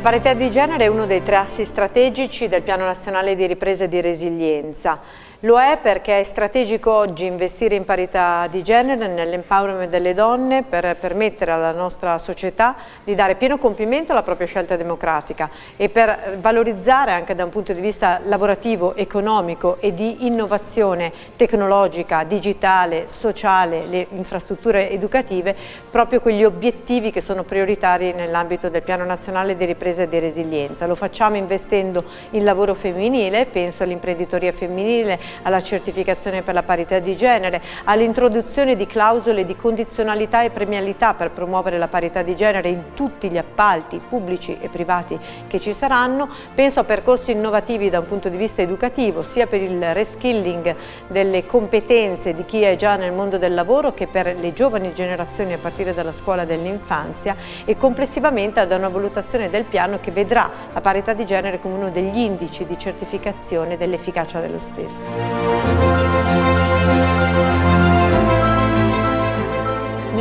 parità di genere è uno dei tre assi strategici del Piano Nazionale di Ripresa e di Resilienza. Lo è perché è strategico oggi investire in parità di genere, nell'empowerment delle donne per permettere alla nostra società di dare pieno compimento alla propria scelta democratica e per valorizzare anche da un punto di vista lavorativo, economico e di innovazione tecnologica, digitale, sociale, le infrastrutture educative, proprio quegli obiettivi che sono prioritari nell'ambito del Piano Nazionale di Ripresa e di Resilienza. Lo facciamo investendo in lavoro femminile, penso all'imprenditoria femminile, alla certificazione per la parità di genere, all'introduzione di clausole di condizionalità e premialità per promuovere la parità di genere in tutti gli appalti pubblici e privati che ci saranno, penso a percorsi innovativi da un punto di vista educativo, sia per il reskilling delle competenze di chi è già nel mondo del lavoro che per le giovani generazioni a partire dalla scuola dell'infanzia e complessivamente ad una valutazione del piano che vedrà la parità di genere come uno degli indici di certificazione dell'efficacia dello stesso. Il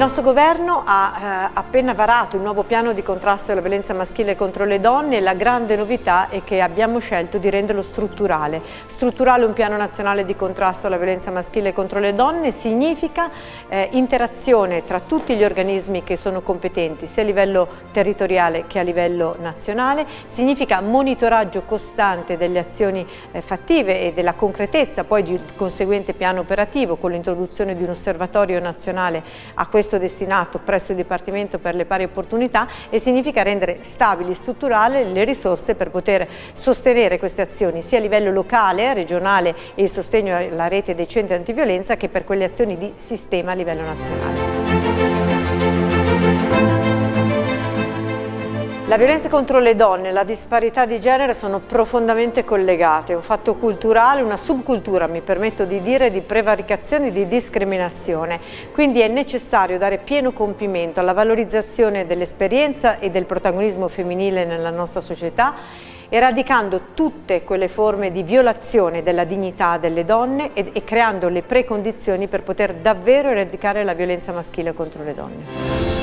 nostro governo ha eh, appena varato il nuovo piano di contrasto alla violenza maschile contro le donne e la grande novità è che abbiamo scelto di renderlo strutturale. Strutturale un piano nazionale di contrasto alla violenza maschile contro le donne significa eh, interazione tra tutti gli organismi che sono competenti sia a livello territoriale che a livello nazionale, significa monitoraggio costante delle azioni eh, fattive e della concretezza poi di un conseguente piano operativo con l'introduzione di un osservatorio nazionale a questo questo destinato presso il Dipartimento per le pari opportunità e significa rendere stabili, strutturali le risorse per poter sostenere queste azioni sia a livello locale, regionale e il sostegno alla rete dei centri antiviolenza che per quelle azioni di sistema a livello nazionale. La violenza contro le donne e la disparità di genere sono profondamente collegate, un fatto culturale, una subcultura, mi permetto di dire, di prevaricazione e di discriminazione. Quindi è necessario dare pieno compimento alla valorizzazione dell'esperienza e del protagonismo femminile nella nostra società eradicando tutte quelle forme di violazione della dignità delle donne e, e creando le precondizioni per poter davvero eradicare la violenza maschile contro le donne.